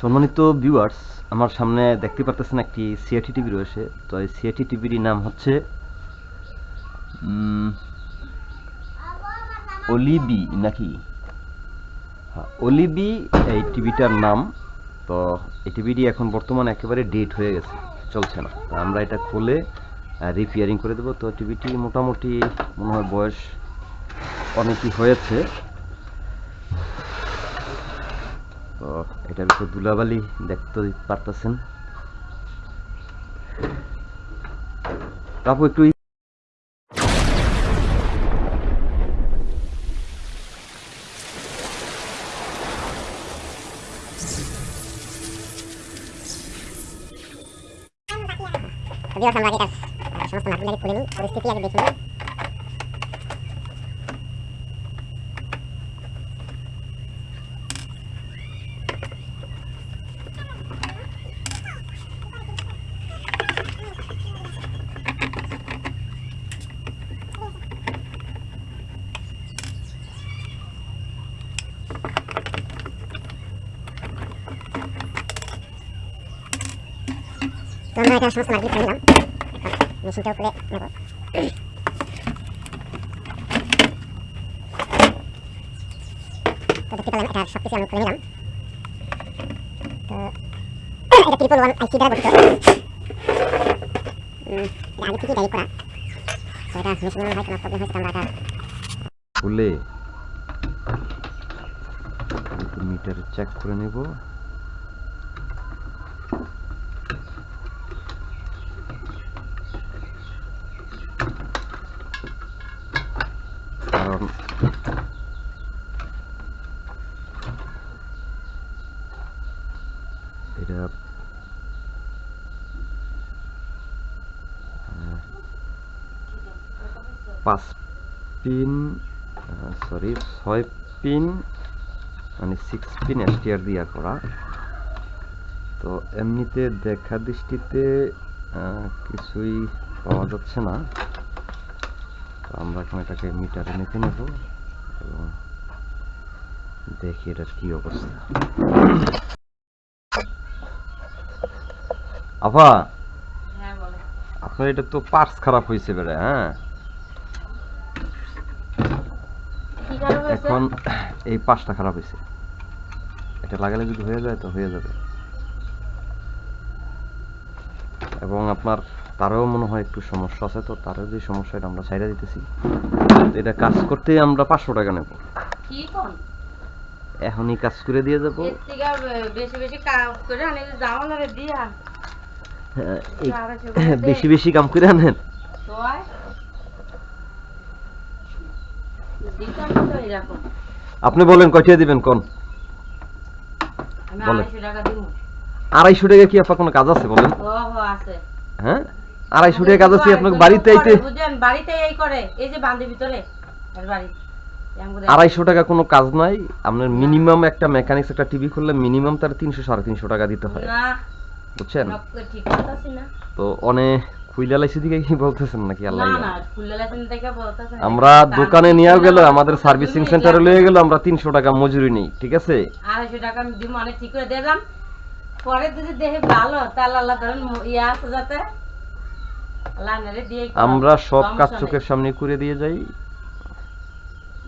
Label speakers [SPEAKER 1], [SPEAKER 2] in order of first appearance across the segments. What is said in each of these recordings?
[SPEAKER 1] সম্মানিত ভিউয়ার্স আমার সামনে দেখতে পারতেছেন একটি সিআইটি টিভি রয়েছে। তো এই সিআইটি টিভির নাম হচ্ছে অলিবি নাকি? হ্যাঁ, অলিবি এই টিভিটার নাম। তো এই টিভিটি এখন বর্তমানে একেবারে ডেট হয়ে গেছে চলছে না। তো আমরা এটা খুলে রিপেয়ারিং করে দেবো। তো টিভিটি মোটামুটি মনে হয় বয়স অনেকই হয়েছে। এটার ভিতরে দুলাবালি দেখতে পারতেছেন। আপু, একটু
[SPEAKER 2] আমরা আগে তার সমস্ত নাটগুলো খুলে নিই পরিস্থিতি আগে দেখে নিই। তো আমরা এটা সমস্ত নাটগুলো খুলে নিলাম মেশিনটাও খুলে নেব তো দেখতে পেলাম এটা সব কিছু আমি খুলে নিলাম তো এটা ট্রিপল ওয়ান আইসি দ্বারা গঠিত এটা আগে থেকেই ডাইরেক্ট করা তো এটা মেশিনের হয়তো কোনো প্রবলেম হয়েছে আমরা এটা
[SPEAKER 1] খুলে মিটার চেক করে নেব কারণ এটা পাঁচ পিন সরি ছয় পিন মানে সিক্স পিন এসটিআর দিয়া করা। তো এমনিতে দেখা দৃষ্টিতে কিছুই পাওয়া যাচ্ছে না। তো আমরা এখন এটাকে মিটারে মেপে নেব এবং দেখি এটার কি অবস্থা। আফা?
[SPEAKER 3] হ্যাঁ
[SPEAKER 1] আপনার এটা তো পার্টস খারাপ হয়েছে বেড়ে হ্যাঁ? এখন এই পাঁচটা খারাপ হয়েছে এটা লাগালে যদি হয়ে যায় তো হয়ে যাবে। এবং আপনার তারও মনে হয় একটু সমস্যা আছে তো তারও যে সমস্যা এটা আমরা ছাইড়া দিতেছি। এটা কাজ করতে আমরা পাঁচশো টাকা নেব। এখনই কাজ করে দিয়ে যাব।
[SPEAKER 3] বেশি বেশি কাজ করে আনি জামা দিয়া।
[SPEAKER 1] বেশি বেশি কাম করে আনেন। আপনি বলেন, কয়টা দিবেন, কোন?
[SPEAKER 3] আড়াইশো টাকা
[SPEAKER 1] কি আপনার কোনো কাজ আছে, বলেন? হ্যাঁ? আড়াইশো টাকা কাজ আছে, আপনাকে বাড়িতে
[SPEAKER 3] বাড়িতে
[SPEAKER 1] আড়াইশো টাকা কোনো কাজ নাই। আপনার মিনিমাম একটা মেকানিক্স, একটা টিভি খুললে মিনিমাম তার তিনশো, সাড়ে তিনশো টাকা দিতে হয়। বুঝছেন? তো অনেক খুইলা লাইছি দিকে কি বলতেছেন নাকি আল্লাহ আমরা দোকানে
[SPEAKER 3] মানে
[SPEAKER 1] নিয়ে গেল আমাদের সার্ভিসিং সেন্টারে লয়ে গেল আমরা তিনশো টাকা মজুরি নেই ঠিক আছে?
[SPEAKER 3] আড়াইশো টাকা মানে ঠিক করে দিলাম পরে যদি দেখে ভালো তাহলে আল্লাহ ধরেন ইয়ে আছে যাতে।
[SPEAKER 1] আমরা সব কাজ চোখের সামনে করে দিয়ে যাই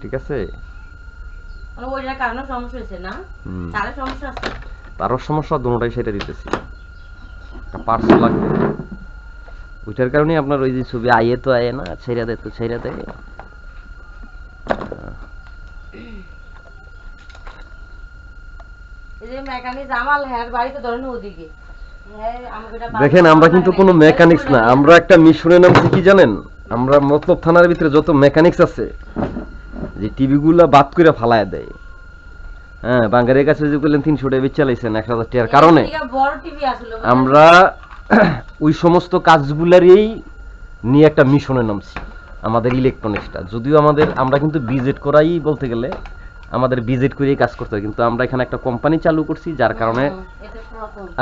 [SPEAKER 1] ঠিক আছে?
[SPEAKER 3] মানে ওইটার কারণে সমস্যা হয়েছে না?
[SPEAKER 1] হুম।
[SPEAKER 3] সমস্যা আছে।
[SPEAKER 1] তারও সমস্যা দুটাই সেটা দিতেছি। পার্স লাগবে। ওইটার কারণে আপনার ওই যে ছবি আয়ে তো আয়ে না ছেড়া দেয় তো ছেড়া দেয়।
[SPEAKER 3] হ্যাঁ হ্যাঁ,
[SPEAKER 1] দেখেন আমরা কিন্তু কোনো মেকানিক্স না আমরা একটা মিশনের নাম কি জানেন? আমরা মতলব থানার ভিতরে যত মেকানিক্স আছে যে টিভি গুলা বাদ করে ফালায় দেয়। হ্যাঁ বাঙ্গারের কাছে যে বললেন তিনশো টাকা চালাইছেন এক হাজার টাকার কারণে।
[SPEAKER 3] বুঝলেন?
[SPEAKER 1] আমরা ওই সমস্ত কাজগুলারই নিয়ে একটা মিশনে নামছি আমাদের ইলেকট্রনিক্সটা যদিও আমাদের আমরা কিন্তু বিজেট করাই বলতে গেলে আমাদের বিজেট করেই কাজ করতে হয়। কিন্তু আমরা এখানে একটা কোম্পানি চালু করছি যার কারণে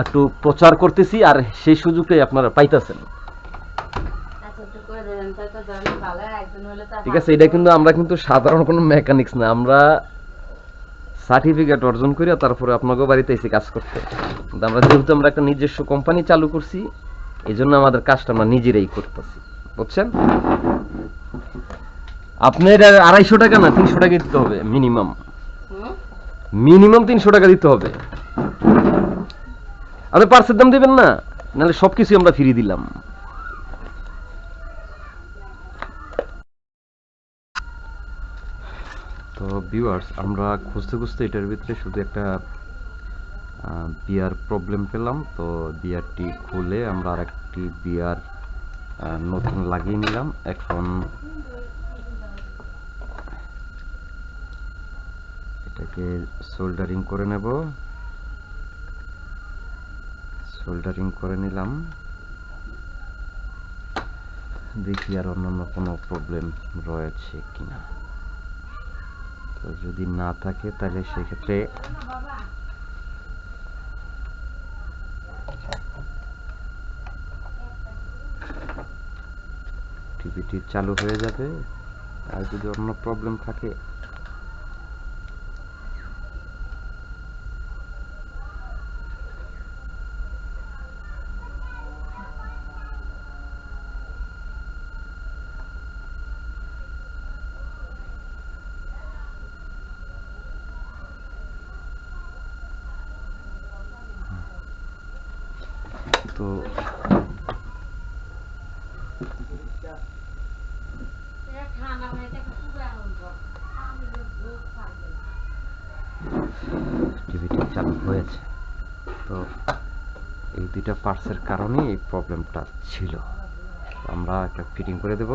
[SPEAKER 1] একটু প্রচার করতেছি আর সেই সুযোগটাই আপনারা পাইতেছেন।
[SPEAKER 3] আচ্ছা
[SPEAKER 1] ঠিক আছে এটা কিন্তু আমরা কিন্তু সাধারণ কোনো মেকানিক্স না। আমরা সার্টিফিকেট অর্জন করে তারপরে আপনাকে বাড়িতে এসে কাজ করতে কিন্তু আমরা যেহেতু আমরা একটা নিজস্ব কোম্পানি চালু করছি এই জন্য আমাদের কাজটা আমরা নিজেরাই করতেছি। বুঝছেন? আপনার আড়াইশো টাকা না তিনশো টাকা দিতে হবে মিনিমাম মিনিমাম তিনশো টাকা দিতে হবে। আপনি পার্সের দাম দেবেন না নাহলে সবকিছু আমরা ফ্রি দিলাম। ভিউয়ার্স আমরা খুঁজতে খুঁজতে এটার ভিতরে শুধু একটা বিয়ার প্রবলেম পেলাম। তো বিয়ারটি খুলে আমরা আর একটি বিয়ার নতুন লাগিয়ে নিলাম। এখন এটাকে সোল্ডারিং করে নেব। সোল্ডারিং করে নিলাম। দেখি আর অন্যান্য কোনো প্রবলেম রয়েছে কিনা। তো যদি না থাকে, তাহলে সেক্ষেত্রে টিভিটি চালু হয়ে যাবে। আর যদি অন্য প্রবলেম থাকে তো টিভিটা চালু হয়েছে। তো এই দুইটা পার্টসের কারণেই এই প্রবলেমটা ছিল। আমরা একটা ফিটিং করে দেব।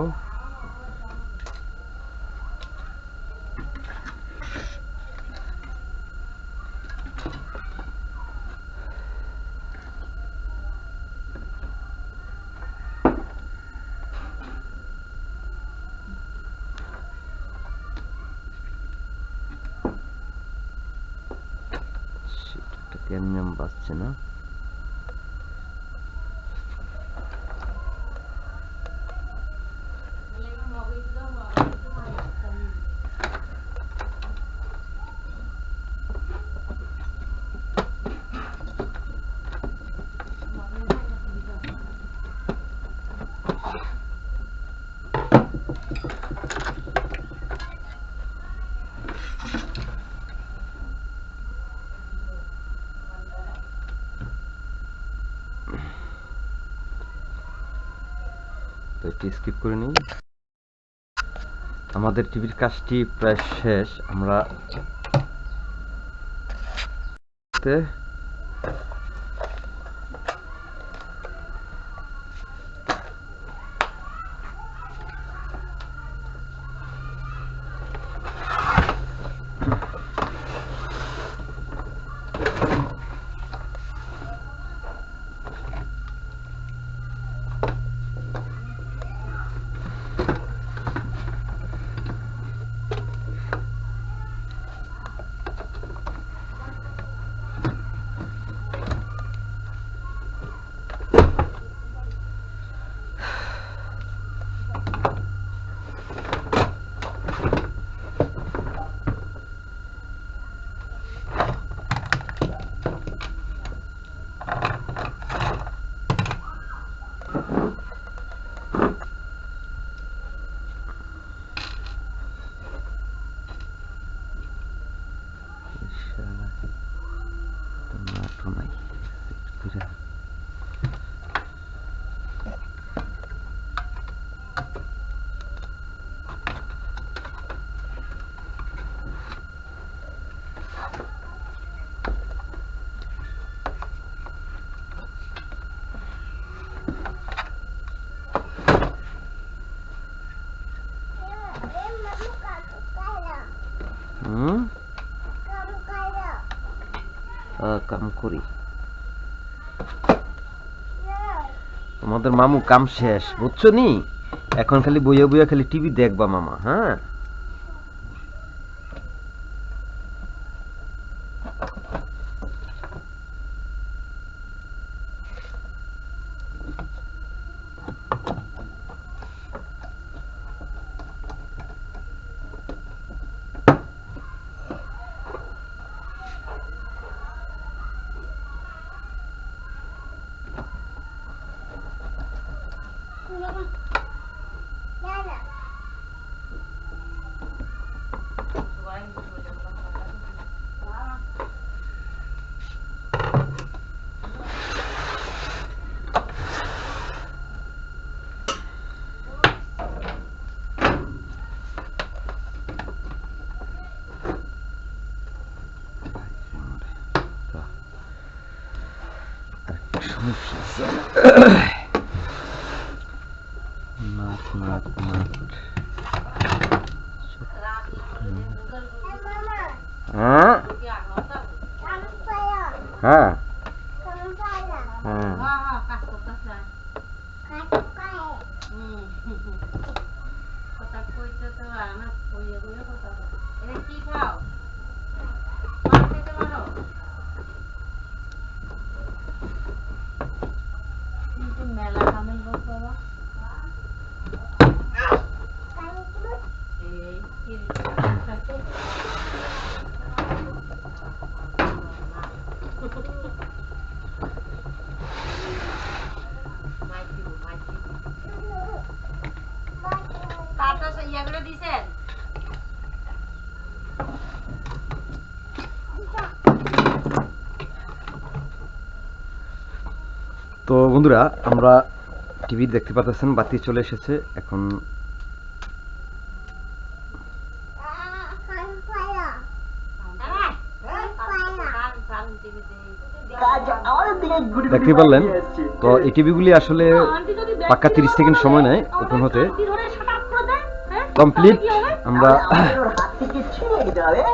[SPEAKER 1] সেটা ক্যাডমিয়াম এটি স্কিপ করে নিই। আমাদের টিভির কাজটি প্রায় শেষ। আমরা কাম করি। তোমাদের মামু কাম শেষ, বুঝছ নি? এখন খালি বইয়া বইয়া খালি টিভি দেখবা মামা হ্যাঁ তা, আরেকটা সমস্যা আছে। নাট নাট নাট হ্যাঁ হ্যাঁ হ্যাঁ
[SPEAKER 3] কথা কইতে তো না কইয়ে কইয়ে কথা
[SPEAKER 1] তো বন্ধুরা আমরা টিভি দেখতে পাচ্ছেন বাতি চলে এসেছে এখন দেখতে পারলেন তো এই টিভিগুলি আসলে পাক্কা তিরিশ সেকেন্ড সময় নেয় ওপেন হতে। কমপ্লিট আমরা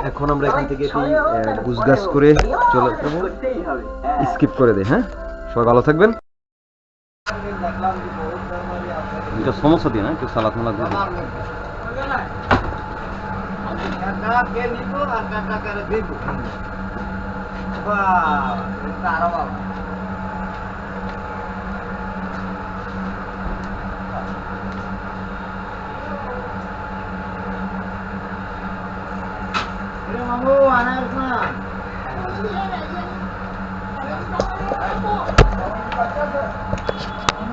[SPEAKER 1] এখন আমরা এখান থেকে একটি গুজগাছ করে চলে যাব স্কিপ করে দেয় হ্যাঁ সবাই ভালো থাকবেন এটা সমস্যা দিয়ে না কেউ সালাত 还有吗？我给个，安排。